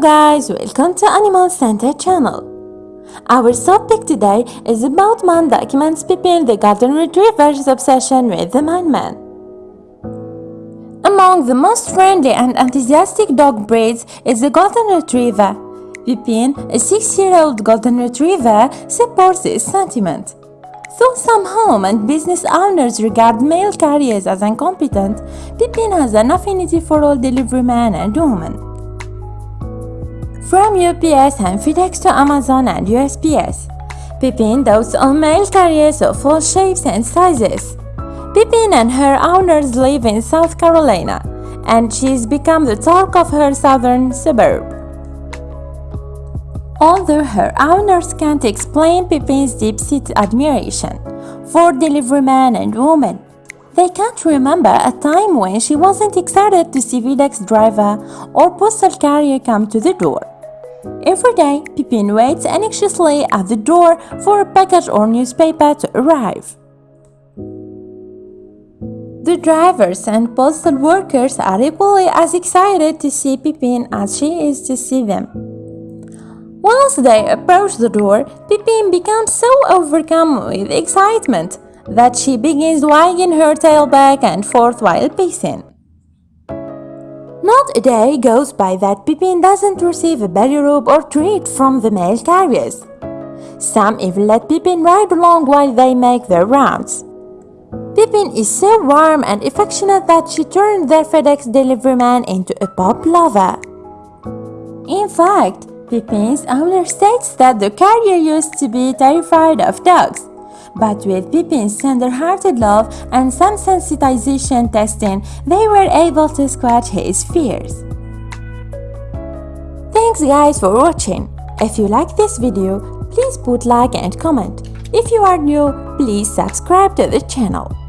Guys, welcome to Animal Center channel. Our topic today is about man documents Pippin the golden retriever's obsession with the man-man. Among the most friendly and enthusiastic dog breeds is the golden retriever. Pippin, a six-year-old golden retriever, supports this sentiment. Though some home and business owners regard mail carriers as incompetent, Pippin has an affinity for all delivery men and women. From UPS and FedEx to Amazon and USPS, Pippin dotes on mail carriers of all shapes and sizes. Pippin and her owners live in South Carolina, and she's become the talk of her southern suburb. Although her owners can't explain Pippin's deep-seated admiration for delivery men and women, they can't remember a time when she wasn't excited to see FedEx driver or postal carrier come to the door. Every day, Pippin waits anxiously at the door for a package or newspaper to arrive. The drivers and postal workers are equally as excited to see Pippin as she is to see them. Once they approach the door, Pippin becomes so overcome with excitement that she begins wagging her tail back and forth while pacing. Not a day goes by that Pippin doesn't receive a belly rub or treat from the mail carriers. Some even let Pippin ride along while they make their rounds. Pippin is so warm and affectionate that she turned their FedEx delivery man into a pop lover. In fact, Pippin's owner states that the carrier used to be terrified of dogs, but with Pippin's tender-hearted love and some sensitization testing, they were able to squash his fears. Thanks guys for watching. If you like this video, please put like and comment. If you are new, please subscribe to the channel.